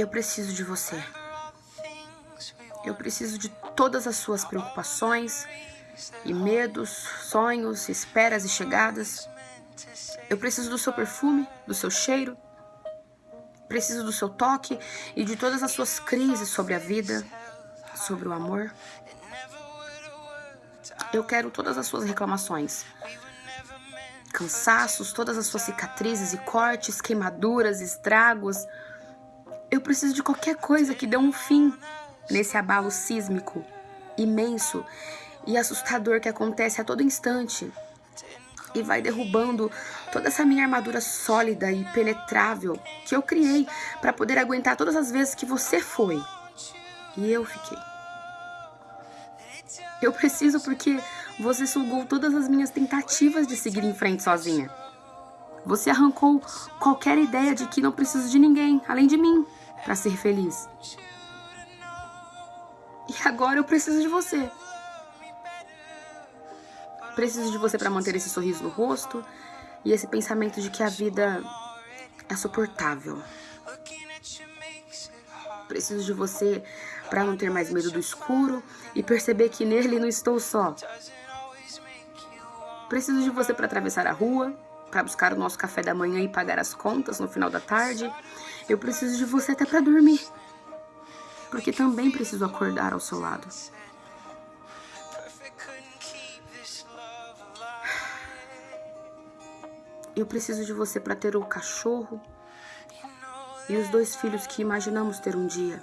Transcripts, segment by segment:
Eu preciso de você. Eu preciso de todas as suas preocupações e medos, sonhos, esperas e chegadas. Eu preciso do seu perfume, do seu cheiro. Preciso do seu toque e de todas as suas crises sobre a vida, sobre o amor. Eu quero todas as suas reclamações, cansaços, todas as suas cicatrizes e cortes, queimaduras, estragos. Eu preciso de qualquer coisa que dê um fim nesse abalo sísmico imenso e assustador que acontece a todo instante e vai derrubando toda essa minha armadura sólida e penetrável que eu criei para poder aguentar todas as vezes que você foi e eu fiquei. Eu preciso porque você sugou todas as minhas tentativas de seguir em frente sozinha. Você arrancou qualquer ideia de que não preciso de ninguém além de mim para ser feliz. E agora eu preciso de você. Preciso de você para manter esse sorriso no rosto e esse pensamento de que a vida é suportável. Preciso de você para não ter mais medo do escuro e perceber que nele não estou só. Preciso de você para atravessar a rua, para buscar o nosso café da manhã e pagar as contas no final da tarde. Eu preciso de você até para dormir, porque também preciso acordar ao seu lado. Eu preciso de você para ter o cachorro e os dois filhos que imaginamos ter um dia.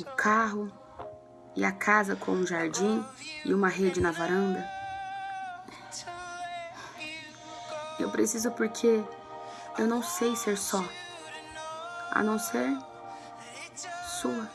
O carro e a casa com um jardim e uma rede na varanda. Eu preciso porque eu não sei ser só, a não ser sua.